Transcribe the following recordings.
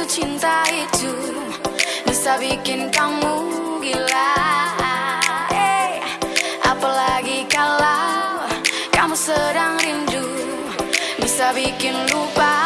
jatuh cinta itu bisa bikin kamu gila. Hey, apalagi kalau kamu sedang rindu bisa bikin lupa.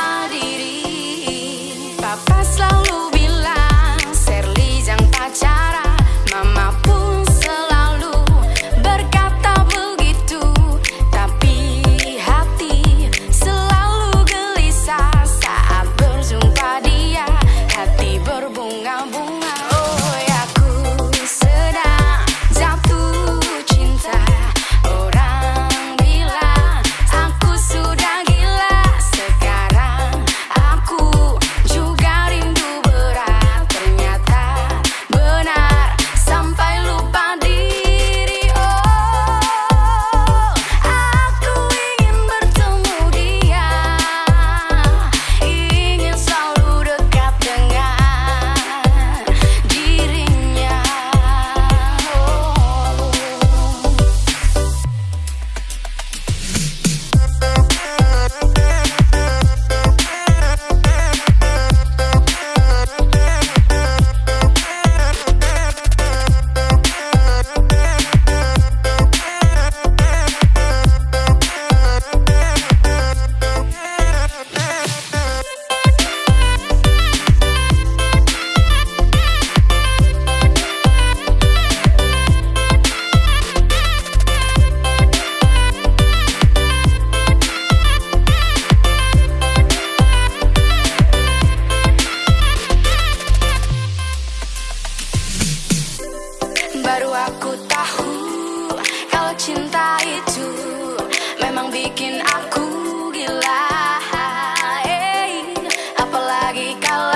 tahu kalau cinta itu memang bikin aku gila. Hey, apalagi kalau